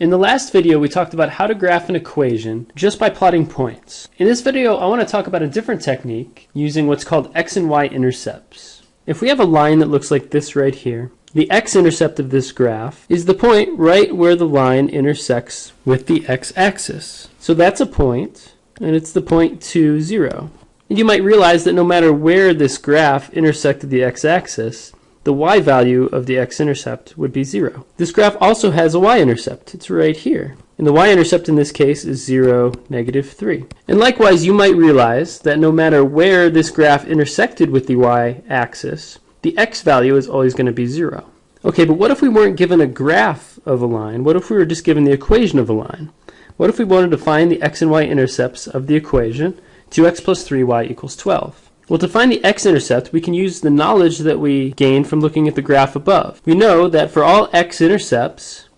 In the last video, we talked about how to graph an equation just by plotting points. In this video, I want to talk about a different technique using what's called x and y intercepts. If we have a line that looks like this right here, the x-intercept of this graph is the point right where the line intersects with the x-axis. So that's a point, and it's the point 2, 0. And you might realize that no matter where this graph intersected the x-axis, the y value of the x-intercept would be 0. This graph also has a y-intercept. It's right here. And the y-intercept in this case is 0, negative 3. And likewise, you might realize that no matter where this graph intersected with the y-axis, the x value is always going to be 0. Okay, but what if we weren't given a graph of a line? What if we were just given the equation of a line? What if we wanted to find the x and y intercepts of the equation 2x plus 3y equals 12? Well, to find the x-intercept, we can use the knowledge that we gained from looking at the graph above. We know that for all x-intercepts,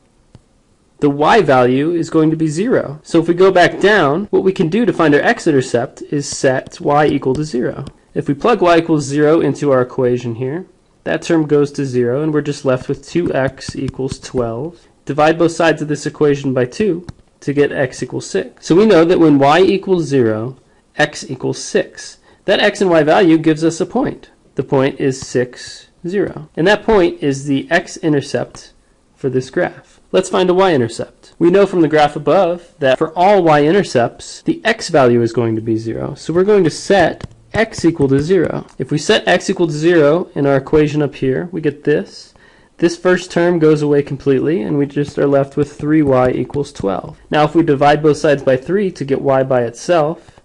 the y value is going to be 0. So if we go back down, what we can do to find our x-intercept is set y equal to 0. If we plug y equals 0 into our equation here, that term goes to 0, and we're just left with 2x equals 12. Divide both sides of this equation by 2 to get x equals 6. So we know that when y equals 0, x equals 6. That x and y value gives us a point. The point is 6, 0. And that point is the x-intercept for this graph. Let's find a y-intercept. We know from the graph above that for all y-intercepts, the x value is going to be 0. So we're going to set x equal to 0. If we set x equal to 0 in our equation up here, we get this. This first term goes away completely, and we just are left with 3y equals 12. Now if we divide both sides by 3 to get y by itself,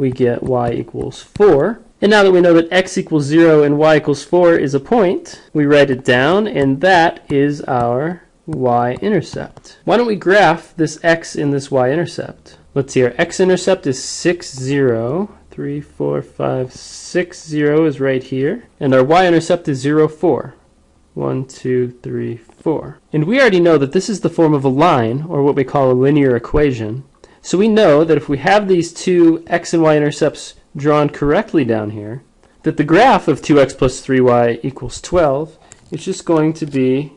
we get y equals 4. And now that we know that x equals 0 and y equals 4 is a point, we write it down, and that is our y-intercept. Why don't we graph this x in this y-intercept? Let's see, our x-intercept is 6, 0. 3, 4, 5, 6, 0 is right here. And our y-intercept is 0, 4. 1, 2, 3, 4. And we already know that this is the form of a line, or what we call a linear equation. So we know that if we have these two x and y intercepts drawn correctly down here, that the graph of 2x plus 3y equals 12 is just going to be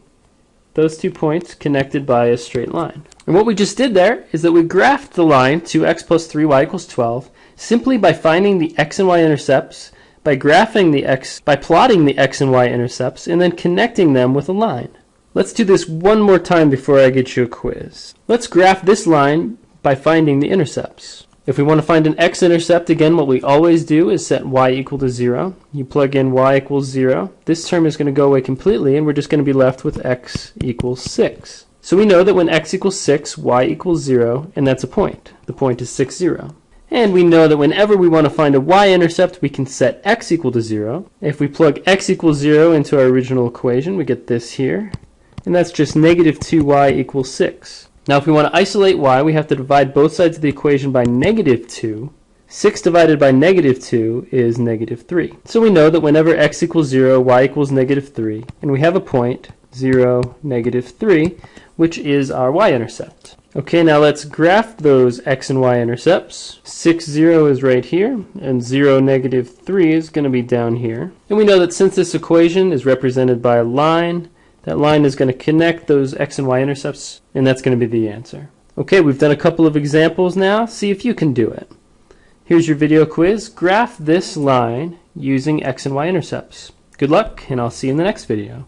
those two points connected by a straight line. And what we just did there is that we graphed the line 2x plus 3y equals 12 simply by finding the x and y intercepts, by graphing the x, by plotting the x and y intercepts, and then connecting them with a line. Let's do this one more time before I get you a quiz. Let's graph this line by finding the intercepts. If we want to find an x-intercept, again, what we always do is set y equal to 0. You plug in y equals 0. This term is going to go away completely, and we're just going to be left with x equals 6. So we know that when x equals 6, y equals 0, and that's a point. The point is 6, 0. And we know that whenever we want to find a y-intercept, we can set x equal to 0. If we plug x equals 0 into our original equation, we get this here. And that's just negative 2y equals 6. Now if we want to isolate y, we have to divide both sides of the equation by negative 2. 6 divided by negative 2 is negative 3. So we know that whenever x equals 0, y equals negative 3, and we have a point, 0, negative 3, which is our y-intercept. Okay, now let's graph those x and y intercepts. 6, 0 is right here, and 0, negative 3 is going to be down here. And we know that since this equation is represented by a line, that line is going to connect those x and y intercepts, and that's going to be the answer. Okay, we've done a couple of examples now. See if you can do it. Here's your video quiz. Graph this line using x and y intercepts. Good luck, and I'll see you in the next video.